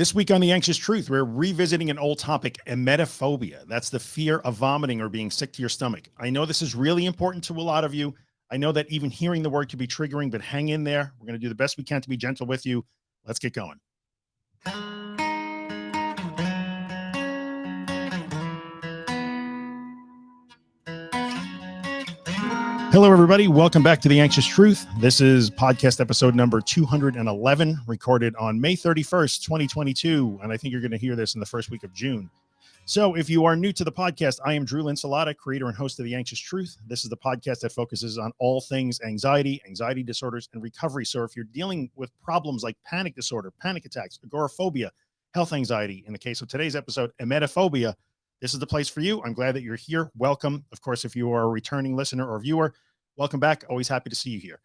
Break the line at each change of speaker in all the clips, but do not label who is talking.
This week on The Anxious Truth, we're revisiting an old topic, emetophobia. That's the fear of vomiting or being sick to your stomach. I know this is really important to a lot of you. I know that even hearing the word can be triggering, but hang in there. We're going to do the best we can to be gentle with you. Let's get going. Hello, everybody. Welcome back to The Anxious Truth. This is podcast episode number 211, recorded on May 31st, 2022. And I think you're going to hear this in the first week of June. So if you are new to the podcast, I am Drew Linsalata, creator and host of The Anxious Truth. This is the podcast that focuses on all things anxiety, anxiety disorders, and recovery. So if you're dealing with problems like panic disorder, panic attacks, agoraphobia, health anxiety, in the case of today's episode, emetophobia, this is the place for you. I'm glad that you're here. Welcome. Of course, if you are a returning listener or viewer, welcome back. Always happy to see you here.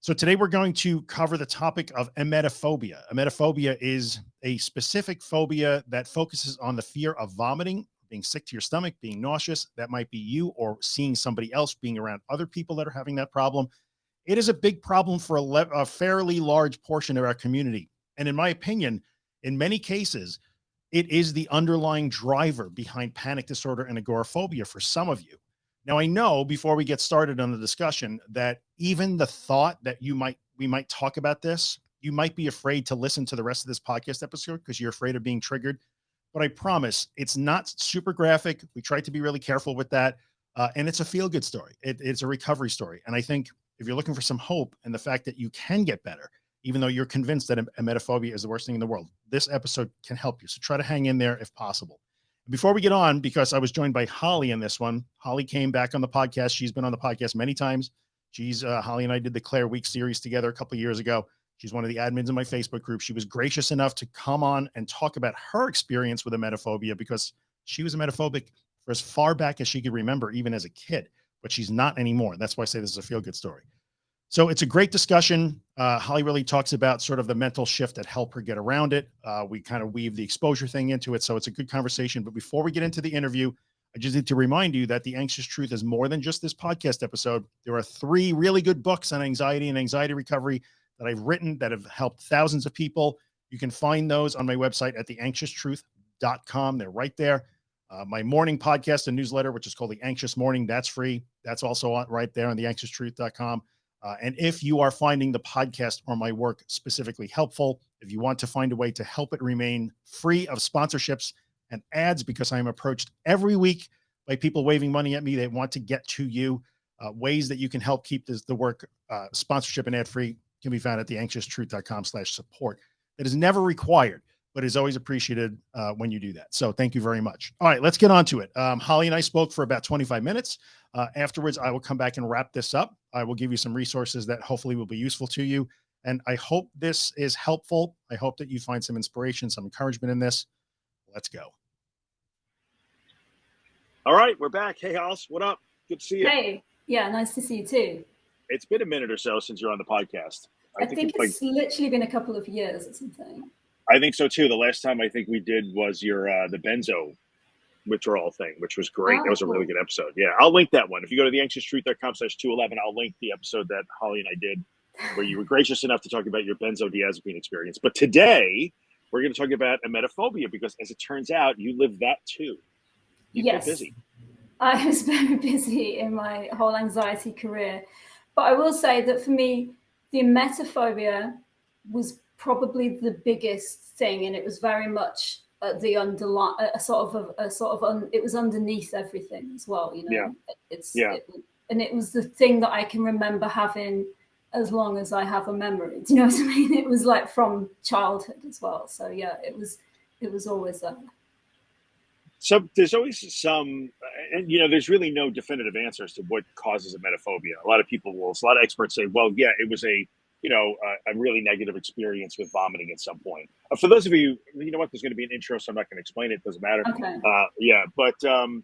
So today we're going to cover the topic of emetophobia. Emetophobia is a specific phobia that focuses on the fear of vomiting, being sick to your stomach, being nauseous. That might be you or seeing somebody else being around other people that are having that problem. It is a big problem for a, a fairly large portion of our community. And in my opinion, in many cases, it is the underlying driver behind panic disorder and agoraphobia for some of you. Now, I know before we get started on the discussion that even the thought that you might, we might talk about this, you might be afraid to listen to the rest of this podcast episode because you're afraid of being triggered. But I promise it's not super graphic. We try to be really careful with that. Uh, and it's a feel good story. It, it's a recovery story. And I think if you're looking for some hope and the fact that you can get better, even though you're convinced that a emetophobia is the worst thing in the world, this episode can help you. So try to hang in there if possible. Before we get on, because I was joined by Holly in this one, Holly came back on the podcast. She's been on the podcast many times. She's uh, Holly and I did the Claire Weekes series together a couple years ago. She's one of the admins in my Facebook group. She was gracious enough to come on and talk about her experience with emetophobia because she was emetophobic for as far back as she could remember, even as a kid, but she's not anymore. That's why I say this is a feel good story. So it's a great discussion. Uh, Holly really talks about sort of the mental shift that helped her get around it. Uh, we kind of weave the exposure thing into it. So it's a good conversation. But before we get into the interview, I just need to remind you that the anxious truth is more than just this podcast episode. There are three really good books on anxiety and anxiety recovery that I've written that have helped thousands of people. You can find those on my website at theanxioustruth.com. They're right there. Uh, my morning podcast and newsletter, which is called the anxious morning. That's free. That's also right there on theanxioustruth.com. Uh, and if you are finding the podcast or my work specifically helpful, if you want to find a way to help it remain free of sponsorships and ads, because I'm approached every week by people waving money at me, they want to get to you. Uh, ways that you can help keep this, the work uh, sponsorship and ad free can be found at theanxioustruth.com slash support. That is never required but is always appreciated uh, when you do that. So thank you very much. All right, let's get on to it. Um, Holly and I spoke for about 25 minutes. Uh, afterwards, I will come back and wrap this up. I will give you some resources that hopefully will be useful to you. And I hope this is helpful. I hope that you find some inspiration, some encouragement in this. Let's go.
All right, we're back. Hey, House, what up? Good to see you.
Hey, yeah, nice to see you too.
It's been a minute or so since you're on the podcast.
I, I think, think, it's, like, literally been a couple of years or something.
I think so too. The last time I think we did was your uh, the benzo withdrawal thing, which was great. Oh, that was a really oh. good episode. Yeah, I'll link that one. If you go to the anxioustruth.com slash 211, I'll link the episode that Holly and I did where you were gracious enough to talk about your benzodiazepine experience. But today we're going to talk about emetophobia because as it turns out, you live that too.
you yes. busy. I was very busy in my whole anxiety career. But I will say that for me, the emetophobia was probably the biggest thing, and it was very much the underline, a sort of a, a sort of un, it was underneath everything as well. You know,
yeah.
it's
yeah,
it, and it was the thing that I can remember having as long as I have a memory. Do you know what I mean? It was like from childhood as well. So yeah, it was it was always there.
So there's always some, and you know, there's really no definitive answers to what causes emetophobia. A lot of people will, a lot of experts say, well, yeah, it was a you know, a, a, really negative experience with vomiting at some point. Uh, for those of you, you know what, there's going to be an intro, so I'm not going to explain it. Doesn't matter.
Okay. Uh,
yeah, but um,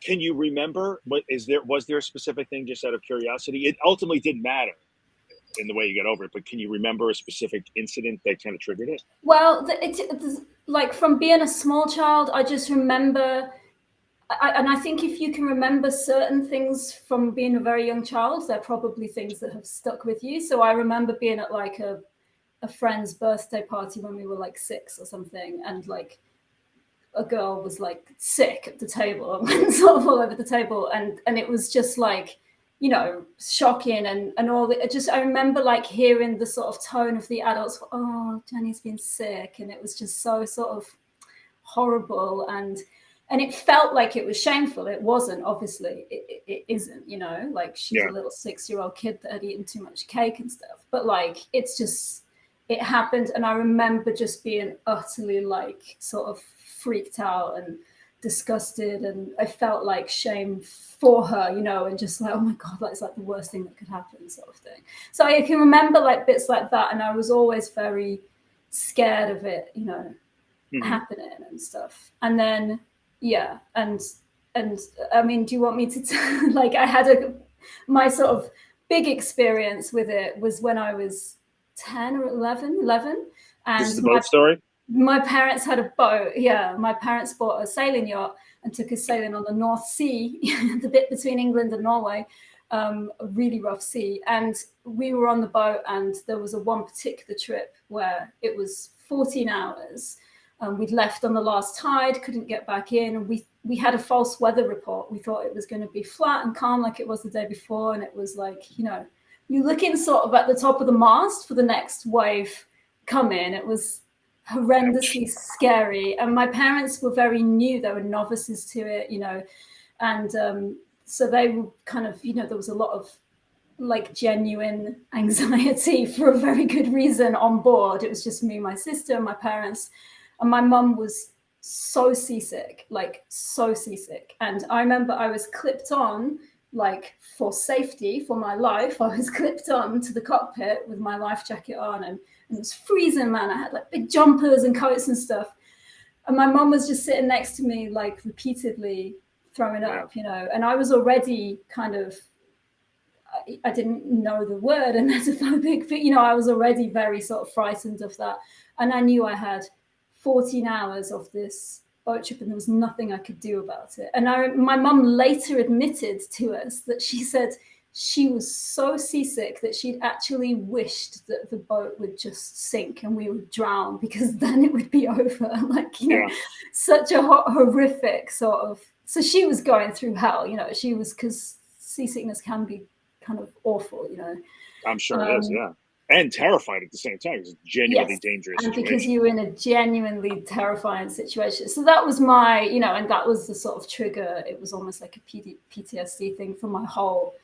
can you remember what is there? Was there a specific thing just out of curiosity? It ultimately didn't matter in the way you get over it, but can you remember a specific incident that kind of triggered it?
Well, it's, it's like from being a small child, I just remember I, and I think if you can remember certain things from being a very young child, they're probably things that have stuck with you. So I remember being at like a, a friend's birthday party when we were like six or something, and like a girl was like sick at the table and went sort of all over the table, and and it was just like you know shocking and and all the just I remember like hearing the sort of tone of the adults. Oh, Jenny's been sick, and it was just so sort of horrible and and it felt like it was shameful. It wasn't, obviously, it, it, it isn't, you know, like she's yeah. a little six year old kid that had eaten too much cake and stuff. But like, it's just, it happened. And I remember just being utterly like sort of freaked out and disgusted. And I felt like shame for her, you know, and just like, oh my God, that's like the worst thing that could happen, sort of thing. So I can remember like bits like that. And I was always very scared of it, you know, mm-hmm. happening and stuff. And then, yeah and and i mean do you want me to t- like i had a my sort of big experience with it was when i was 10 or 11 11
and this is the boat my, story?
my parents had a boat yeah my parents bought a sailing yacht and took us sailing on the north sea the bit between england and norway um, a really rough sea and we were on the boat and there was a one particular trip where it was 14 hours um, we'd left on the last tide, couldn't get back in, and we we had a false weather report. We thought it was going to be flat and calm like it was the day before, and it was like you know, you're looking sort of at the top of the mast for the next wave come in. It was horrendously scary, and my parents were very new; they were novices to it, you know, and um, so they were kind of you know there was a lot of like genuine anxiety for a very good reason on board. It was just me, my sister, my parents and my mum was so seasick, like so seasick. And I remember I was clipped on, like for safety, for my life, I was clipped on to the cockpit with my life jacket on, and, and it was freezing, man. I had like big jumpers and coats and stuff. And my mum was just sitting next to me, like repeatedly throwing up, you know, and I was already kind of I, didn't know the word emetophobic, but you know, I was already very sort of frightened of that. And I knew I had 14 hours of this boat trip and there was nothing I could do about it. And I, my mum later admitted to us that she said she was so seasick that she'd actually wished that the boat would just sink and we would drown because then it would be over. like, you know, such a horrific sort of. So she was going through hell, you know, she was because seasickness can be kind of awful, you know.
I'm sure um, it is, um, yeah and terrified at the same time. It's genuinely yes. dangerous.
And situation. because you were in a genuinely terrifying situation. So that was my, you know, and that was the sort of trigger. It was almost like a PD, PTSD thing for my whole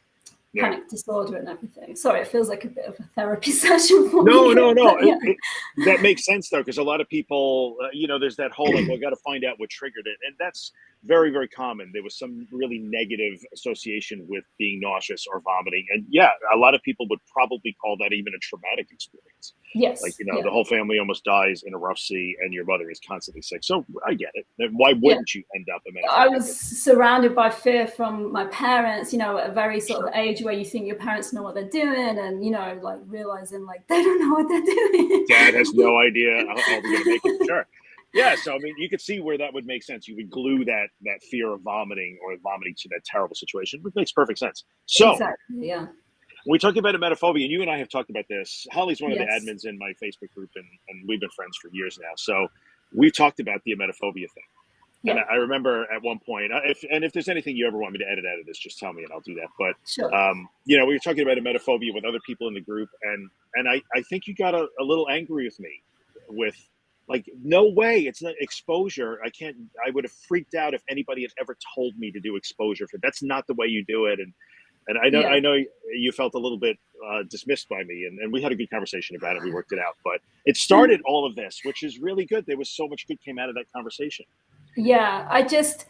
yeah. panic disorder and everything. Sorry, it feels like a bit of a therapy session for
no,
me.
No, no, no. Yeah. It, it, that makes sense though, because a lot of people, uh, you know, there's that whole like, well, got to find out what triggered it, and that's very, very common. There was some really negative association with being nauseous or vomiting, and yeah, a lot of people would probably call that even a traumatic experience.
Yes,
like you know, yeah. the whole family almost dies in a rough sea, and your mother is constantly sick. So I get it. Why wouldn't yeah. you end up? A medicine?
I was surrounded by fear from my parents. You know, at a very sort sure. of age where you think your parents know what they're doing, and you know, like realizing like they don't know what they're doing.
Dad has no idea how, how we're gonna make it. Sure. Yeah, so I mean, you could see where that would make sense. You would glue that that fear of vomiting or vomiting to that terrible situation, which makes perfect sense. So,
exactly, yeah.
we talked about emetophobia, and you and I have talked about this. Holly's one of yes. the admins in my Facebook group, and, and we've been friends for years now. So we've talked about the emetophobia thing. Yeah. And I remember at one point, uh, if and if there's anything you ever want me to edit out of this, just tell me and I'll do that. But
sure.
um, you know, we were talking about emetophobia with other people in the group, and and I I think you got a, a little angry with me with like no way it's not exposure. I can't i would have freaked out if anybody had ever told me to do exposure for that's not the way you do it and and i know yeah. i know you felt a little bit uh, dismissed by me and, and we had a good conversation about it we worked it out but it started all of this which is really good there was so much good came out of that conversation.
Yeah i just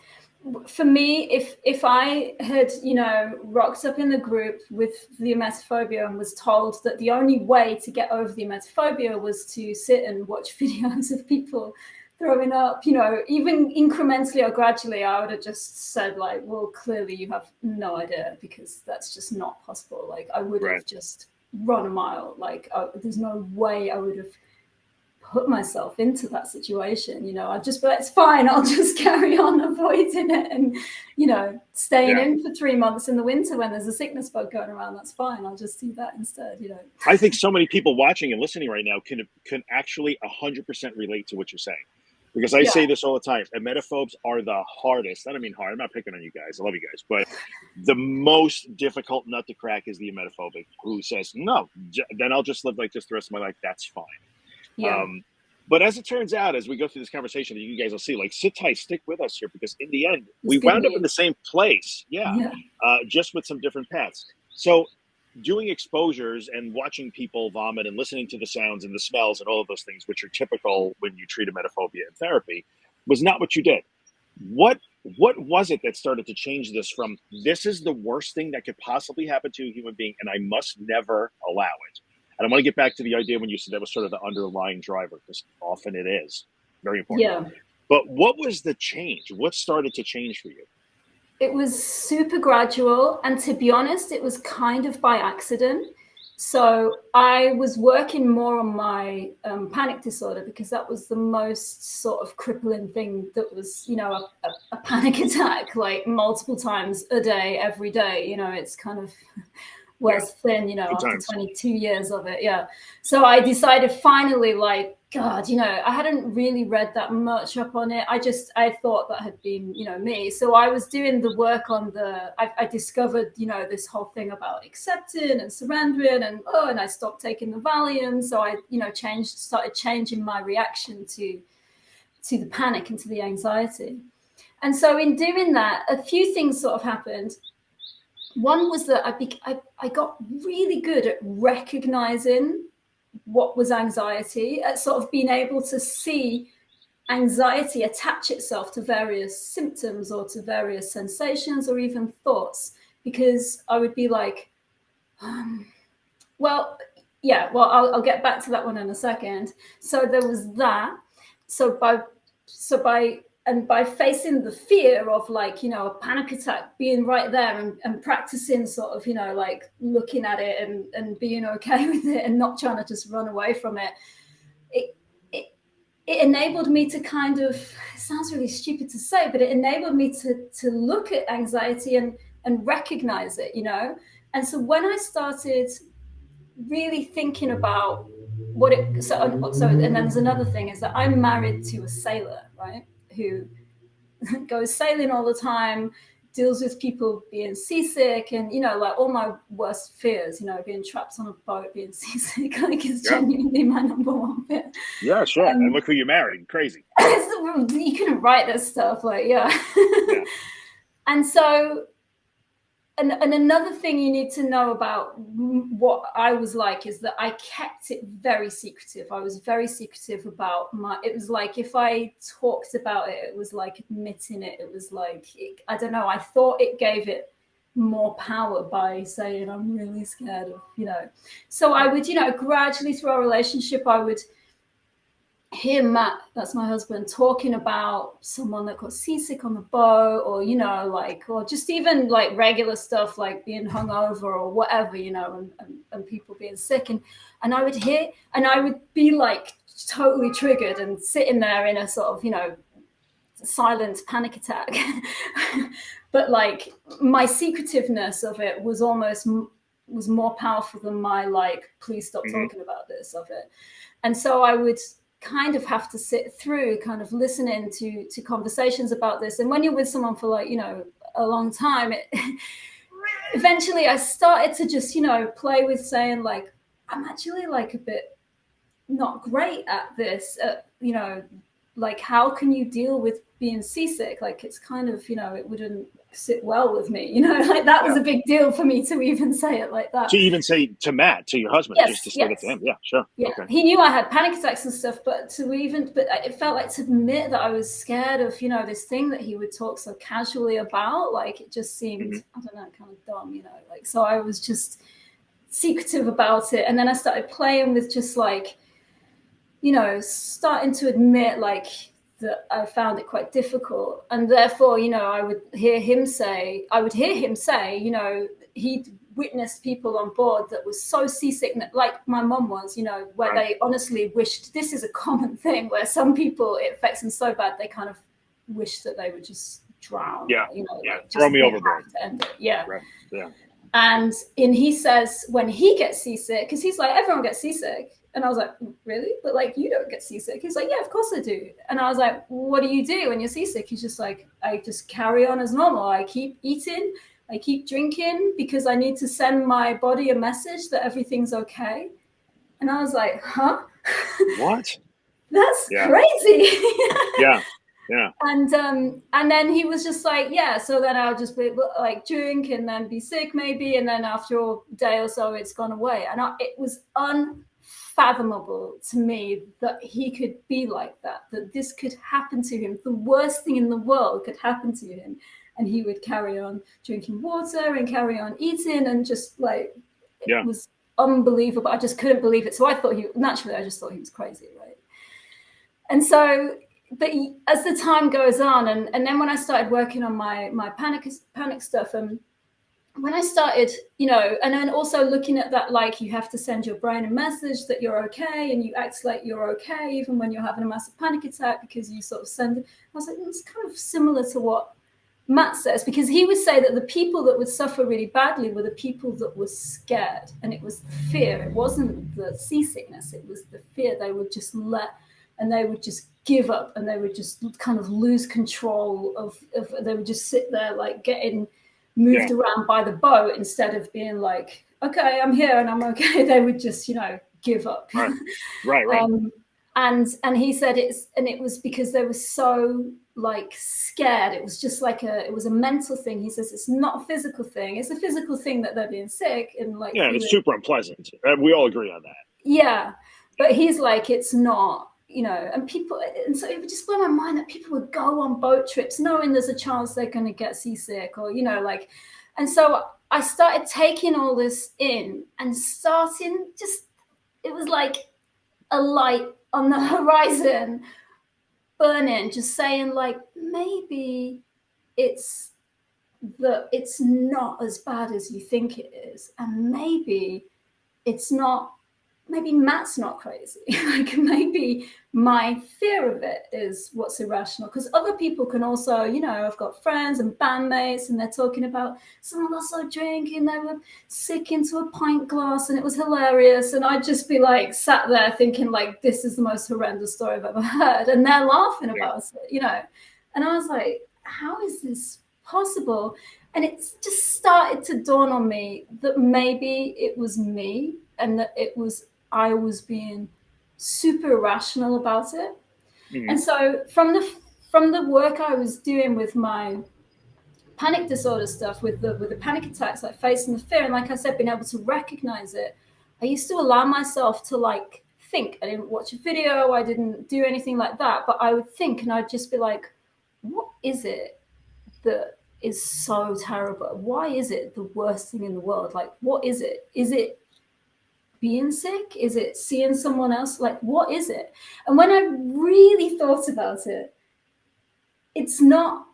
for me, if if I had you know rocked up in the group with the emetophobia and was told that the only way to get over the emetophobia was to sit and watch videos of people throwing up, you know, even incrementally or gradually, I would have just said like, well, clearly you have no idea because that's just not possible. Like I would right. have just run a mile. Like uh, there's no way I would have put myself into that situation. You know, I just, but it's fine. I'll just carry on avoiding it and, you know, staying yeah. in for three months in the winter when there's a sickness bug going around. That's fine. I'll just do that instead. You know,
I think so many people watching and listening right now can can actually hundred percent relate to what you're saying. Because I yeah. say this all the time, emetophobes are the hardest. I don't mean hard. I'm not picking on you guys. I love you guys, but the most difficult nut to crack is the emetophobic who says, "No, then I'll just live like this the rest of my life. That's fine." Yeah. Um, but as it turns out, as we go through this conversation, you guys will see, like, sit tight, stick with us here, because in the end, we wound up in the same place. Yeah. yeah. Uh, just with some different paths. So doing exposures and watching people vomit and listening to the sounds and the smells and all of those things, which are typical when you treat emetophobia in therapy, was not what you did. What what was it that started to change this from this is the worst thing that could possibly happen to a human being and I must never allow it? And I want to get back to the idea when you said that was sort of the underlying driver, because often it is very important. Yeah. But what was the change? What started to change for you?
It was super gradual. And to be honest, it was kind of by accident. So I was working more on my um, panic disorder because that was the most sort of crippling thing that was, you know, a, a, a panic attack like multiple times a day, every day. You know, it's kind of was yeah. thin, you know, after times. 22 years of it. Yeah. So I decided finally, like, God, you know, I hadn't really read that much up on it. I just, I thought that had been, you know, me. So I was doing the work on the, I, I discovered, you know, this whole thing about accepting and surrendering and, oh, and I stopped taking the Valium. So I, you know, changed, started changing my reaction to, to the panic and to the anxiety. And so in doing that, a few things sort of happened one was that I, I, I got really good at recognizing what was anxiety, at sort of being able to see anxiety attach itself to various symptoms or to various sensations or even thoughts, because I would be like, um, well, yeah, well, I'll, I'll get back to that one in a second. So there was that. So by so by and by facing the fear of like you know a panic attack being right there and, and practicing sort of you know like looking at it and and being okay with it and not trying to just run away from it it it, it enabled me to kind of sounds really stupid to say but it enabled me to to look at anxiety and and recognize it you know? And so when i started really thinking about what it so so and then there's another thing is that i'm married to a sailor right who goes sailing all the time, deals with people being seasick and, you know, like all my worst fears, you know, being trapped on a boat, being seasick, like is yeah. genuinely my number one fear.
Yeah, sure. Um, and look who you married. Crazy.
you couldn't write this stuff. Like, yeah. yeah. and so and, and another thing you need to know about what I was like is that I kept it very secretive. I was very secretive about my, it was like if I talked about it, it was like admitting it. It was like, it, I don't know, I thought it gave it more power by saying I'm really scared of, you know. So I would, you know, gradually through our relationship, I would, hear Matt, that's my husband, talking about someone that got seasick on the boat, or you know, like, or just even like regular stuff like being hungover or whatever, you know, and, and, and people being sick, and and I would hear, and I would be like totally triggered and sitting there in a sort of, you know, silent panic attack. but like my secretiveness of it was almost was more powerful than my like, please stop mm-hmm. talking about this of it. And so I would kind of have to sit through kind of listening to to conversations about this. And when you're with someone for like you know a long time it eventually i started to just you know play with saying like i'm actually like a bit not great at this uh, you know like how can you deal with being seasick? Like it's kind of you know it wouldn't sit well with me. You know, like that was yeah. a big deal for me to even say it like that.
To even say to Matt, to your husband, yes, just to say yes. it to him. Yeah, sure.
Yeah. Okay. He knew I had panic attacks and stuff, but to even, but it felt like to admit that I was scared of, you know, this thing that he would talk so casually about, like it just seemed, mm-hmm. I don't know, kind of dumb, you know, like, so I was just secretive about it. And then I started playing with just like, you know, starting to admit like, that I found it quite difficult. And therefore, you know, I would hear him say, I would hear him say, you know, he'd witnessed people on board that was so seasick, like my mom was, you know, where right. they honestly wished this is a common thing where some people it affects them so bad they kind of wish that they would just drown.
Yeah.
You know,
yeah. Like Throw me overboard.
Yeah.
Right. Yeah.
And in he says when he gets seasick, because he's like, everyone gets seasick. And I was like, really? But like, you don't get seasick. He's like, yeah, of course I do. And I was like, what do you do when you're seasick? He's just like, I just carry on as normal. I keep eating, I keep drinking because I need to send my body a message that everything's okay. And I was like, huh?
What?
That's yeah. crazy.
yeah. Yeah.
And um and then he was just like, yeah, so then I'll just be like drink and then be sick maybe, and then after a day or so it's gone away. And I, it was unfathomable to me that he could be like that, that this could happen to him. The worst thing in the world could happen to him. And he would carry on drinking water and carry on eating and just like it yeah. was unbelievable. I just couldn't believe it. So I thought he naturally I just thought he was crazy, right? And so but as the time goes on, and, and then when I started working on my my panic panic stuff, and um, when I started, you know, and then also looking at that, like you have to send your brain a message that you're okay, and you act like you're okay even when you're having a massive panic attack because you sort of send. it. I was like, mm, it's kind of similar to what Matt says because he would say that the people that would suffer really badly were the people that were scared, and it was the fear. It wasn't the seasickness; it was the fear. They would just let, and they would just give up and they would just kind of lose control of, of they would just sit there like getting moved yeah. around by the boat instead of being like okay i'm here and i'm okay they would just you know give up.
Right. Right, right. Um,
and and he said it's and it was because they were so like scared. It was just like a it was a mental thing. He says it's not a physical thing. It's a physical thing that they're being sick and like
yeah it's super unpleasant. Uh, we all agree on that.
Yeah. But he's like it's not you know, and people, and so it would just blow my mind that people would go on boat trips knowing there's a chance they're going to get seasick or, you know, like, and so I started taking all this in and starting just, it was like a light on the horizon burning, just saying, like, maybe it's that it's not as bad as you think it is. And maybe it's not maybe Matt's not crazy. like maybe my fear of it is what's irrational. Because other people can also, you know, I've got friends and bandmates, and they're talking about someone also drinking, they were sick into a pint glass, and it was hilarious. And I'd just be like sat there thinking, like, this is the most horrendous story I've ever heard, and they're laughing about it, you know. And I was like, how is this possible? And it just started to dawn on me that maybe it was me and that it was I was being super rational about it. Mm. And so from the from the work I was doing with my panic disorder stuff, with the with the panic attacks, like facing the fear, and like I said, being able to recognize it, I used to allow myself to like think. I didn't watch a video, I didn't do anything like that, but I would think and I'd just be like, what is it that is so terrible? Why is it the worst thing in the world? Like, what is it? Is it being sick? Is it seeing someone else? Like, what is it? And when I really thought about it, it's not,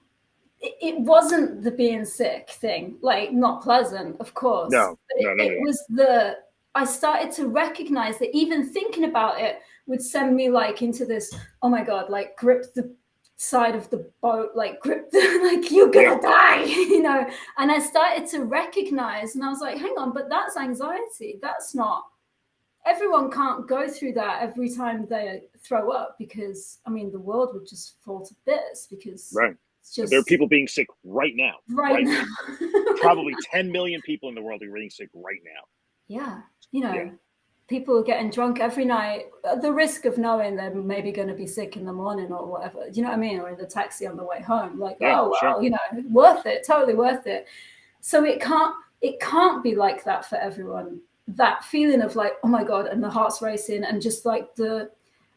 it wasn't the being sick thing, like, not pleasant, of course.
No, no,
no,
it,
it was the, I started to recognize that even thinking about it would send me like into this, oh my God, like grip the side of the boat, like grip the, like you're gonna die, you know. And I started to recognize, and I was like, hang on, but that's anxiety. That's not everyone can't go through that every time they throw up because I mean the world would just fall to bits because
right. Just, there are people being sick right now.
Right, right now.
Probably 10 million people in the world are getting sick right now.
Yeah. You know, yeah. people are getting drunk every night. Uh, the risk of knowing they're maybe going to be sick in the morning or whatever. Do you know what I mean? Or in the taxi on the way home. Like, yeah, oh, sure. well, you know, worth it. Totally worth it. So it can't, it can't be like that for everyone that feeling of like, oh my God, and the heart's racing, and just like the,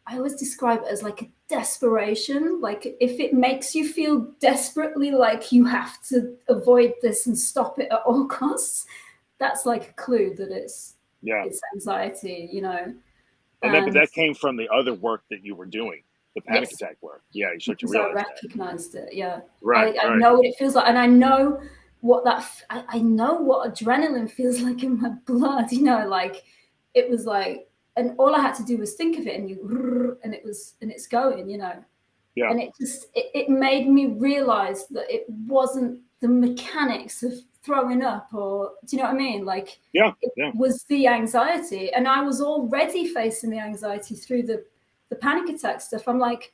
I always describe it as like a desperation. Like if it makes you feel desperately like you have to avoid this and stop it at all costs, that's like a clue that it's yeah it's anxiety, you know.
And, and that, that came from the other work that you were doing, the panic yes. attack work. Yeah, you to realize
I recognized
that.
it. Yeah,
right.
I, I
right.
know what it feels like, and I know what that I, I know what adrenaline feels like in my blood you know like it was like and all i had to do was think of it and you and it was and it's going you know yeah. and it just it, it made me realize that it wasn't the mechanics of throwing up or do you know what i mean like
yeah,
yeah. was the anxiety and i was already facing the anxiety through the the panic attack stuff i'm like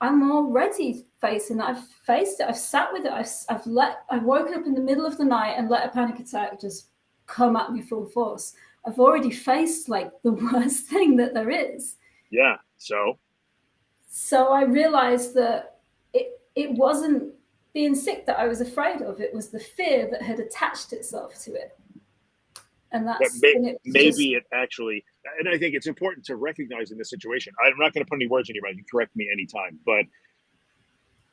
I'm already facing that. I've faced it. I've sat with it. I've, I've let, I've woken up in the middle of the night and let a panic attack just come at me full force. I've already faced like the worst thing that there is.
Yeah. So.
So I realized that it it wasn't being sick that I was afraid of. It was the fear that had attached itself to it. And that's
may, it maybe just, it actually and I think it's important to recognize in this situation. I'm not going to put any words in your mouth. You correct me anytime, but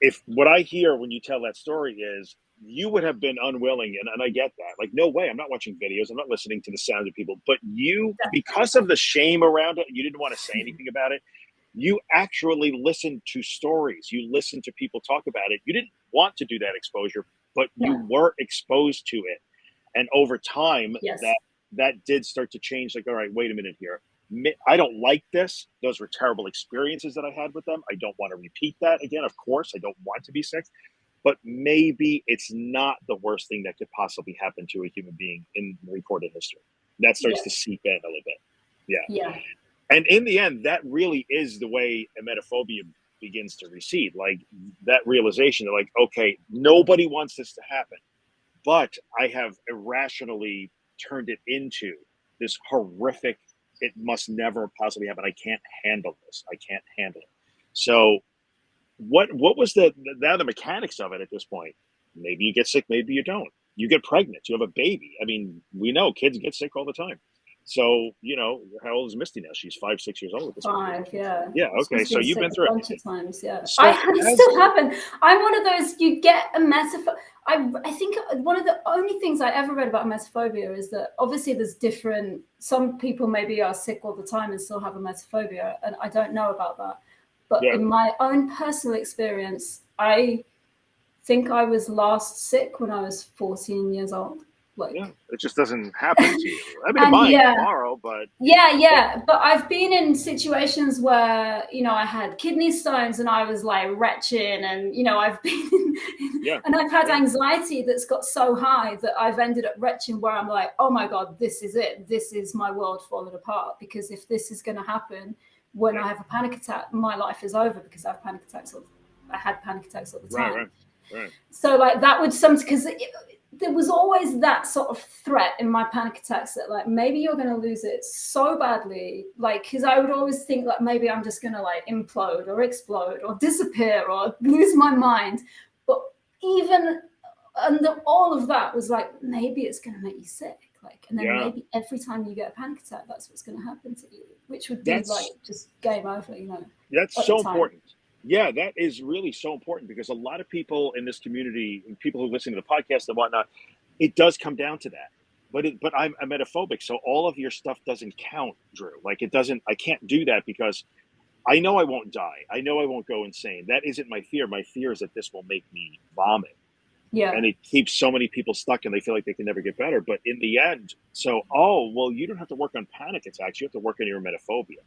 if what I hear when you tell that story is you would have been unwilling, and, and I get that. Like, no way, I'm not watching videos, I'm not listening to the sound of people, but you, because of the shame around it, you didn't want to say mm-hmm. anything about it. You actually listened to stories. You listened to people talk about it. You didn't want to do that exposure, but yeah. you were exposed to it. And over time, yes. that that did start to change. Like, all right, wait a minute here. I don't like this. Those were terrible experiences that I had with them. I don't want to repeat that again. Of course, I don't want to be sick, but maybe it's not the worst thing that could possibly happen to a human being in recorded history. That starts yeah. to seep in a little bit. Yeah.
Yeah.
And in the end, that really is the way emetophobia begins to recede. Like that realization that, like, okay, nobody wants this to happen, but I have irrationally turned it into this horrific it must never possibly happen i can't handle this i can't handle it. So what what was the the mechanics of it at this point maybe you get sick maybe you don't. You get pregnant you have a baby. I mean we know kids get sick all the time so you know, how old is Misty now? She's five, six years old. At this
five,
point.
yeah.
Yeah. Okay. So you've been through
a bunch it. of times. Yeah. So I, I still haven't. I'm one of those. You get a metaphor. I I think one of the only things I ever read about emetophobia is that obviously there's different. Some people maybe are sick all the time and still have emetophobia, and I don't know about that. But yeah. in my own personal experience, I think I was last sick when I was 14 years old. Like,
yeah, it just doesn't happen to you. I mean, it might yeah, tomorrow, but
yeah, yeah. But I've been in situations where you know I had kidney stones and I was like retching, and you know I've been, yeah. and I've had yeah. anxiety that's got so high that I've ended up retching where I'm like, oh my god, this is it. This is my world falling apart. Because if this is going to happen when yeah. I have a panic attack, my life is over because I have panic attacks. All, I had panic attacks all the time. Right, right. Right. So like that would some because there was always that sort of threat in my panic attacks that like maybe you're going to lose it so badly like because i would always think like maybe i'm just going to like implode or explode or disappear or lose my mind but even uh, under all of that was like maybe it's going to make you sick like and then yeah. maybe every time you get a panic attack that's what's going to happen to you which would be that's, like just game over you know
that's so important yeah, that is really so important because a lot of people in this community, people who listen to the podcast and whatnot, it does come down to that. But it, but I'm emetophobic, so all of your stuff doesn't count, Drew. Like it doesn't. I can't do that because I know I won't die. I know I won't go insane. That isn't my fear. My fear is that this will make me vomit.
Yeah.
And it keeps so many people stuck and they feel like they can never get better. But in the end, so, oh, well, you don't have to work on panic attacks. You have to work on your emetophobia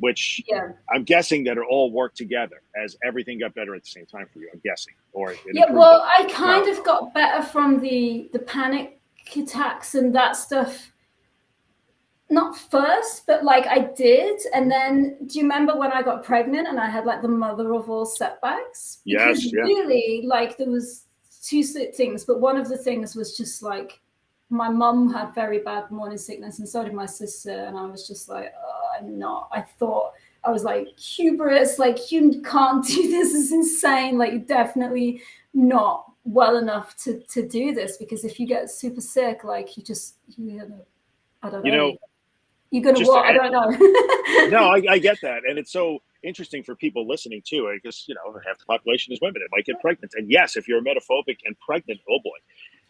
which
yeah.
I'm guessing that it all worked together as everything got better at the same time for you. I'm guessing, or
yeah. Well, I kind of got better from the the panic attacks and that stuff. Not first, but like I did, and then do you remember when I got pregnant and I had like the mother of all setbacks?
Because yes, yeah.
really, like there was two things, but one of the things was just like my mum had very bad morning sickness, and so did my sister, and I was just like. Oh, I'm not. I thought I was like hubris, like you can't do this. is insane. Like definitely not well enough to to do this because if you get super sick, like you just you know, I don't know. You know you're gonna what? I don't know.
no, I, I, get that, and it's so interesting for people listening too, because you know half the population is women. It might get pregnant, and yes, if you're emetophobic and pregnant, oh boy.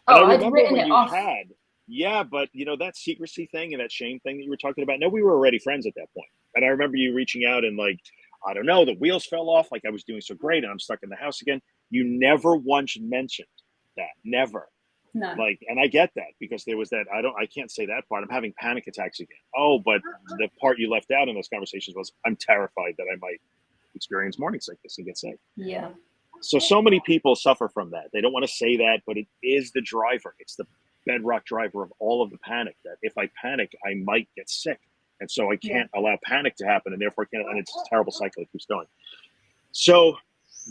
And
oh, I remember I've when it you off.
had yeah, but you know that secrecy thing and that shame thing that you were talking about. No, we were already friends at that point, and I remember you reaching out and like, I don't know, the wheels fell off. Like I was doing so great, and I'm stuck in the house again. You never once mentioned that, never.
No.
Like, and I get that because there was that. I don't. I can't say that part. I'm having panic attacks again. Oh, but the part you left out in those conversations was I'm terrified that I might experience morning sickness and get sick.
Yeah.
So so many people suffer from that. They don't want to say that, but it is the driver. It's the bedrock driver of all of the panic. That if I panic, I might get sick, and so I can't yeah. allow panic to happen, and therefore I can't. And it's a terrible cycle. It keeps going. So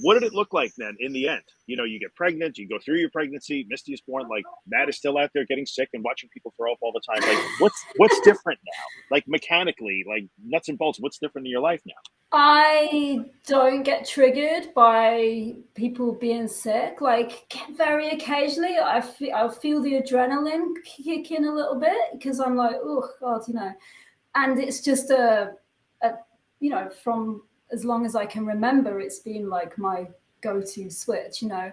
what did it look like then in the end? You know, you get pregnant, you go through your pregnancy, Misty is born, like Matt is still out there getting sick and watching people throw up all the time. Like what's what's different now? Like mechanically, like nuts and bolts, what's different in your life now?
I don't get triggered by people being sick. Like very occasionally I feel I feel the adrenaline kick in a little bit because I'm like, oh God, you know. And it's just a, a you know, from as long as I can remember, it's been like my go-to switch. You know,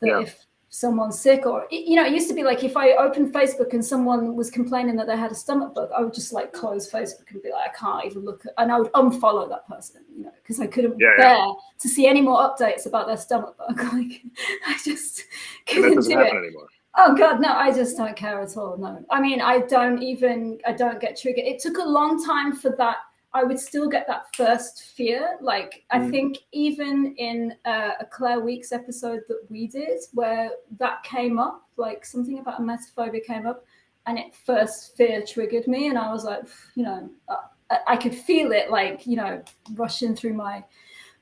that yeah. if someone's sick or you know, it used to be like if I opened Facebook and someone was complaining that they had a stomach bug, I would just like close Facebook and be like, I can't even look at, and I would unfollow that person, you know, because I couldn't yeah, bear yeah. to see any more updates about their stomach bug. Like, I just couldn't do it. Anymore. Oh God, no! I just don't care at all. No, I mean, I don't even. I don't get triggered. It took a long time for that I would still get that first fear. Like I mm. think even in uh, a Claire Weekes episode that we did, where that came up, like something about emetophobia came up, and it first fear triggered me, and I was like, you know, I, I could feel it, like you know, rushing through my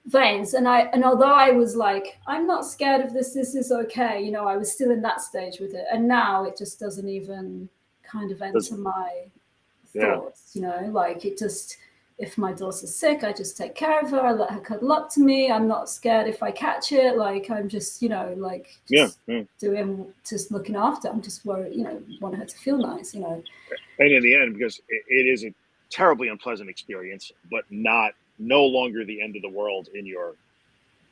veins and i and although i was like i'm not scared of this this is okay you know i was still in that stage with it and now it just doesn't even kind of enter my thoughts yeah. you know like it just if my daughter's sick, I just take care of her. I let her cuddle up to me. I'm not scared if I catch it. Like I'm just, you know, like
yeah, yeah.
doing, just looking after. I'm just worried, you know, want her to feel nice, you know.
And in the end, because it, it is a terribly unpleasant experience, but not no longer the end of the world in your.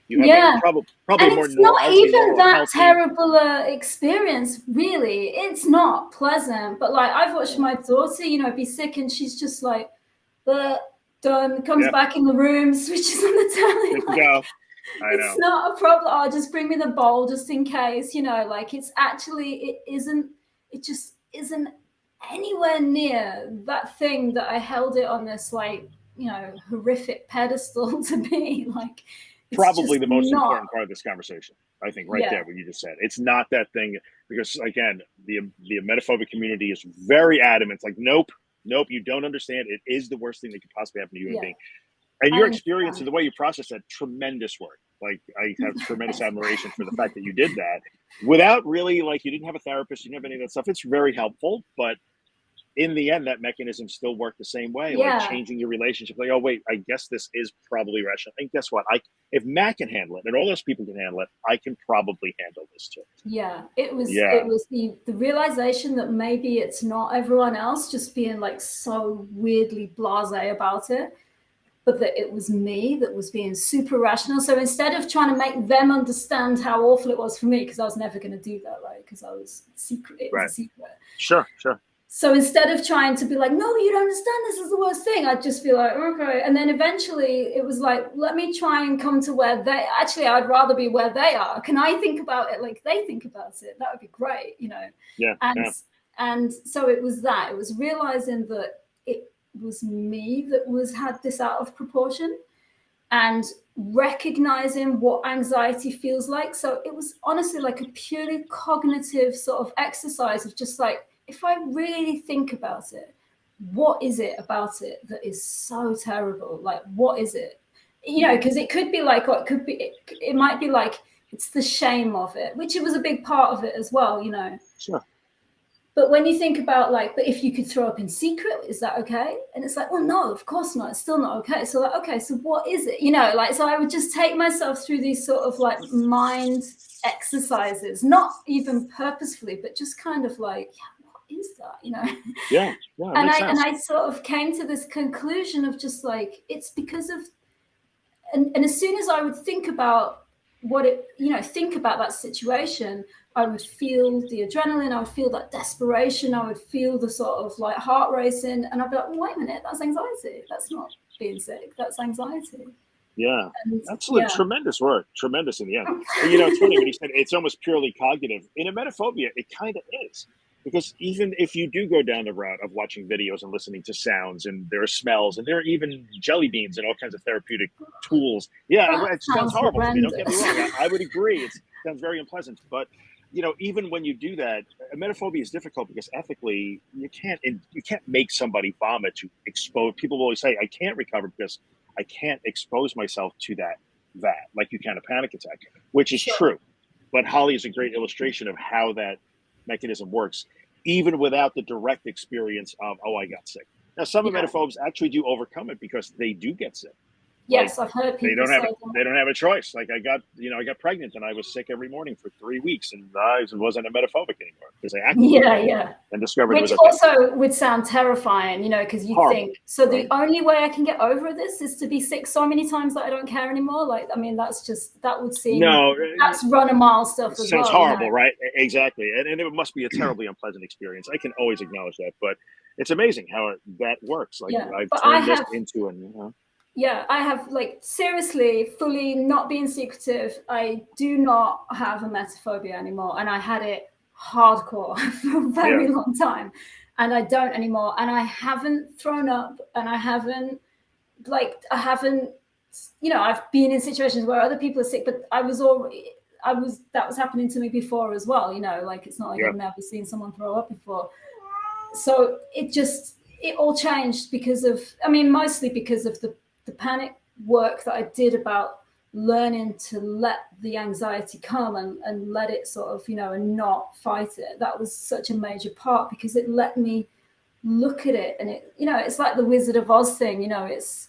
You yeah,
probably probably
and. It's not even that terrible uh, experience, really. It's not pleasant, but like I've watched my daughter, you know, be sick, and she's just like, but done, comes yep. back in the room, switches on the telly.
Like, go.
it's know. not a problem. Oh, just bring me the bowl just in case, you know, like it's actually, it isn't, it just isn't anywhere near that thing that I held it on this like, you know, horrific pedestal to be like.
Probably the most not... important part of this conversation. I think right yeah. there what you just said. It's not that thing because again, the the emetophobic community is very adamant. It's like, nope, nope, you don't understand. It is the worst thing that could possibly happen to you human yeah. being. And your experience and the way you process that, tremendous work. Like I have tremendous admiration for the fact that you did that without really like you didn't have a therapist, you didn't have any of that stuff. It's very helpful, but in the end, that mechanism still worked the same way, yeah. like changing your relationship. Like, oh wait, I guess this is probably rational. And guess what? I if Matt can handle it, and all those people can handle it, I can probably handle this too.
Yeah, it was. Yeah. it was the the realization that maybe it's not everyone else just being like so weirdly blasé about it, but that it was me that was being super rational. So instead of trying to make them understand how awful it was for me, because I was never going to do that, right? Because I was secret. It right. secret.
Sure, sure
so instead of trying to be like, no, you don't understand, this is the worst thing, I'd just be like, okay. And then eventually it was like, let me try and come to where they actually, I'd rather be where they are. Can I think about it like they think about it? That would be great, you know?
Yeah.
And,
yeah.
and so it was that, it was realizing that it was me that was had this out of proportion and recognizing what anxiety feels like. So it was honestly like a purely cognitive sort of exercise of just like, if I really think about it, what is it about it that is so terrible? Like, what is it? You know, mm. because it could be like, or it could be, it, it might be like, it's the shame of it, which it was a big part of it as well, you know.
Sure.
But when you think about like, but if you could throw up in secret, is that okay? And it's like, well, no, of course not. It's still not okay. So like, okay, so what is it? You know, like, so I would just take myself through these sort of like mind exercises, not even purposefully, but just kind of like, yeah, is that you know
yeah, yeah
and i
sense.
and i sort of came to this conclusion of just like it's because of and, and as soon as i would think about what it you know think about that situation i would feel the adrenaline i would feel that desperation i would feel the sort of like heart racing and i'd be like well, wait a minute that's anxiety that's not being sick that's anxiety
Yeah, and, absolutely yeah. tremendous work, tremendous in the end. you know, it's funny when you said it's almost purely cognitive. In emetophobia, it kind of is because even if you do go down the route of watching videos and listening to sounds and there are smells and there are even jelly beans and all kinds of therapeutic tools. Yeah that it sounds, horrible don't get me wrong. I, I, would agree it sounds very unpleasant but you know even when you do that emetophobia is difficult because ethically you can't you can't make somebody vomit to expose people will always say i can't recover because i can't expose myself to that that like you can a panic attack which is sure. true but holly is a great illustration of how that mechanism works, even without the direct experience of, oh, I got sick. Now, some yeah. emetophobes actually do overcome it because they do get sick.
Yes, like, I've heard people
they don't have
a,
they don't have a choice. Like I got you know I got pregnant and I was sick every morning for three weeks and I wasn't emetophobic anymore because I acted
yeah yeah
and discovered
which also would sound terrifying you know because you Horrible. think so the only way I can get over this is to be sick so many times that I don't care anymore. Like I mean that's just that would seem no uh, that's run a mile stuff.
As
sounds
well, horrible, you know? right? Exactly, and, and it must be a terribly unpleasant experience. I can always acknowledge that, but it's amazing how that works. Like yeah, I've turned this have, into an you know
yeah, I have like seriously, fully not being secretive. I do not have emetophobia anymore, and I had it hardcore for a very yeah. long time, and I don't anymore. And I haven't thrown up, and I haven't like I haven't, you know, I've been in situations where other people are sick, but I was already. I was that was happening to me before as well, you know, like it's not like yeah. I've never seen someone throw up before. So it just it all changed because of I mean mostly because of the the panic work that I did about learning to let the anxiety come and, and let it sort of, you know, and not fight it. That was such a major part because it let me look at it and it, you know, it's like the Wizard of Oz thing, you know, it's,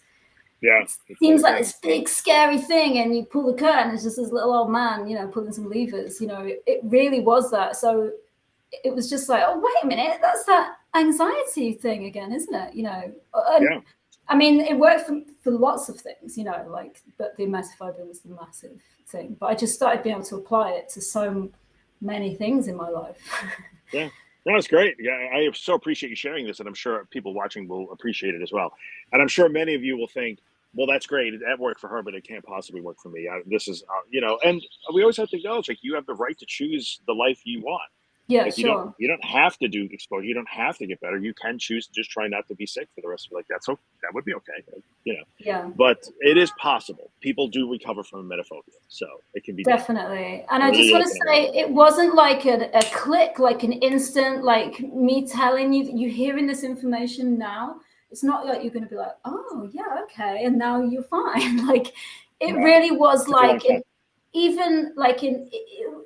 yeah,
it seems like this big scary thing, and you pull the curtain. It's just this little old man, you know, pulling some levers. You know, it, it really was that. So it was just like, oh wait a minute, that's that anxiety thing again, isn't it? You know, and, yeah. I mean, it worked for, for lots of things, you know, like, but the emetophobia was the massive thing. But I just started being able to apply it to so many things in my life.
yeah. No, great. Yeah, I so appreciate you sharing this, and I'm sure people watching will appreciate it as well. And I'm sure many of you will think, "Well, that's great. That worked for her, but it can't possibly work for me." I, this is, uh, you know, and we always have to acknowledge, like, you have the right to choose the life you want.
Yeah,
like
you
sure. Don't, you don't have to do exposure. You don't have to get better. You can choose to just try not to be sick for the rest of your life. That's okay. That would be okay. You know.
Yeah.
But it is possible. People do recover from emetophobia, so it can be
definitely. And I just want to say, it wasn't like a, a click, like an instant, like me telling you, you hearing this information now. It's not like you're going to be like, oh yeah, okay, and now you're fine. like it right. really was like even like in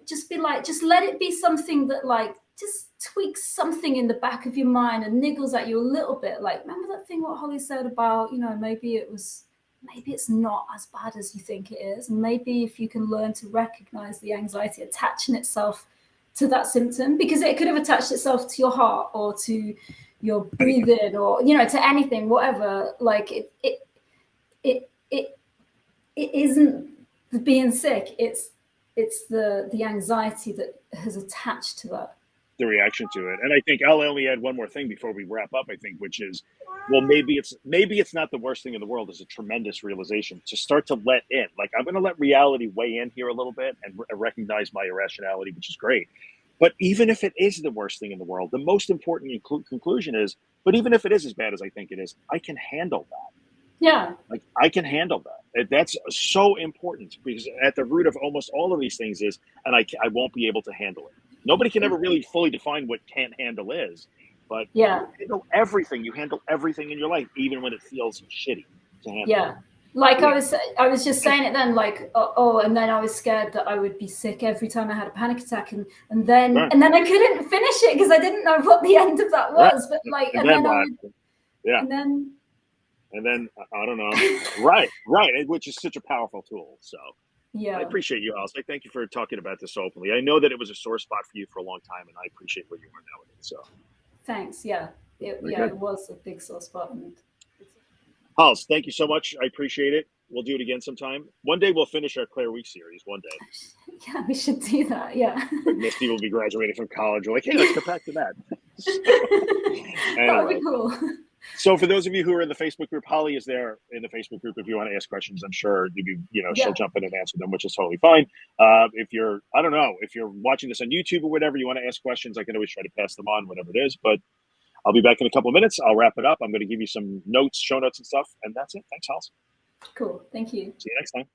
just be like just let it be something that like just tweaks something in the back of your mind and niggles at you a little bit. Like remember that thing what holly said about you know maybe it was maybe it's not as bad as you think it is. And maybe if you can learn to recognize the anxiety attaching itself to that symptom because it could have attached itself to your heart or to your breathing or you know to anything whatever. Like it it it it, it isn't being sick it's it's the the anxiety that has attached to that.
The reaction to it. And i think i'll only add one more thing before we wrap up i think which is well maybe it's maybe it's not the worst thing in the world is a tremendous realization to start to let in. Like i'm going to let reality weigh in here a little bit and re- recognize my irrationality which is great. But even if it is the worst thing in the world the most important conclusion is but even if it is as bad as i think it is i can handle that.
Yeah.
Like I can handle that. That's so important because at the root of almost all of these things is, and I, I won't be able to handle it. Nobody can ever really fully define what can't handle is, but
yeah, you
handle everything. You handle everything in your life, even when it feels shitty to handle.
Yeah. Like yeah. I was, I was just saying it then. Like, oh, oh, and then I was scared that I would be sick every time I had a panic attack, and and then right. and then I couldn't finish it because I didn't know what the end of that was. Right. But like, and, and then, then would,
yeah,
and then
and then I don't know, right, right, which is such a powerful tool. So
yeah,
I appreciate you, Alice. I thank you for talking about this openly. I know that it was a sore spot for you for a long time, and I appreciate where you are now with it. So
thanks. Yeah, it, yeah, good. it was a big sore spot. And
Alice, thank you so much. I appreciate it. We'll do it again sometime. One day we'll finish our Claire Weekes series. One day.
Yeah, we should do that. Yeah.
Misty will be graduating from college. We're like, hey, let's go back to that.
anyway. That would be cool.
So for those of you who are in the Facebook group, Holly is there in the Facebook group. If you want to ask questions, I'm sure you be, you know yeah. she'll jump in and answer them, which is totally fine. Uh, if you're, I don't know, if you're watching this on YouTube or whatever, you want to ask questions, I can always try to pass them on, whatever it is. But I'll be back in a couple of minutes. I'll wrap it up. I'm going to give you some notes, show notes, and stuff, and that's it. Thanks, Holly.
Cool. Thank you.
See you next time.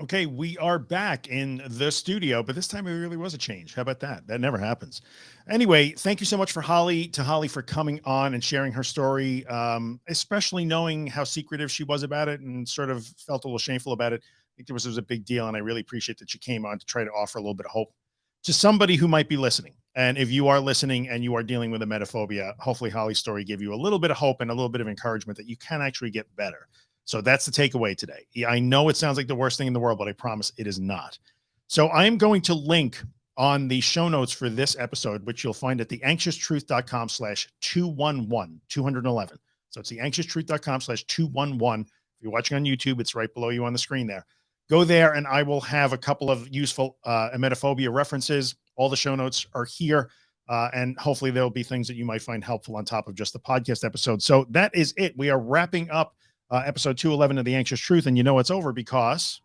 Okay, we are back in the studio, but this time it really was a change. How about that? That never happens. Anyway, thank you so much for Holly to Holly for coming on and sharing her story, um, especially knowing how secretive she was about it and sort of felt a little shameful about it. I think it was, it was a big deal, and I really appreciate that she came on to try to offer a little bit of hope to somebody who might be listening. And if you are listening and you are dealing with emetophobia, hopefully Holly's story gave you a little bit of hope and a little bit of encouragement that you can actually get better. So that's the takeaway today. I know it sounds like the worst thing in the world, but I promise it is not. So I'm going to link on the show notes for this episode, which you'll find at the anxioustruth.com slash 211, 211. So it's the anxioustruth.com slash 211. If you're watching on YouTube, it's right below you on the screen there. Go there and I will have a couple of useful uh, emetophobia references. All the show notes are here. Uh, and hopefully there'll be things that you might find helpful on top of just the podcast episode. So that is it. We are wrapping up uh, episode 211 of The Anxious Truth. And you know it's over because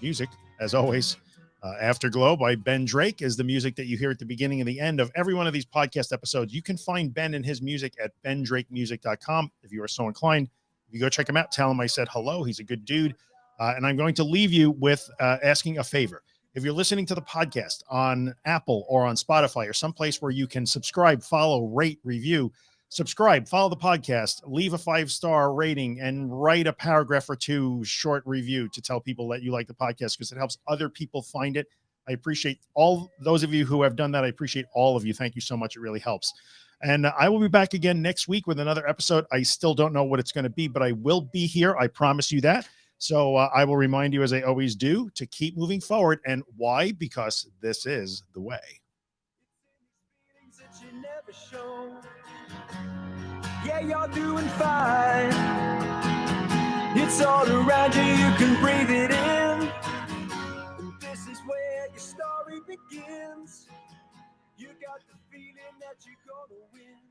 music, as always, uh, Afterglow by Ben Drake is the music that you hear at the beginning and the end of every one of these podcast episodes. You can find Ben and his music at bendrakemusic.com if you are so inclined. If you go check him out, tell him I said hello. He's a good dude. Uh, and I'm going to leave you with uh, asking a favor. If you're listening to the podcast on Apple or on Spotify or someplace where you can subscribe, follow, rate, review, subscribe, follow the podcast, leave a five star rating, and write a paragraph or two short review to tell people that you like the podcast because it helps other people find it. I appreciate all those of you who have done that. I appreciate all of you. Thank you so much. It really helps. And I will be back again next week with another episode. I still don't know what it's going to be, but I will be here. I promise you that. So uh, I will remind you, as I always do, to keep moving forward. And why? Because this is the way. Yeah, you're doing fine. It's all around you, you can breathe it in. And this is where your story begins. You got the feeling that you're gonna win.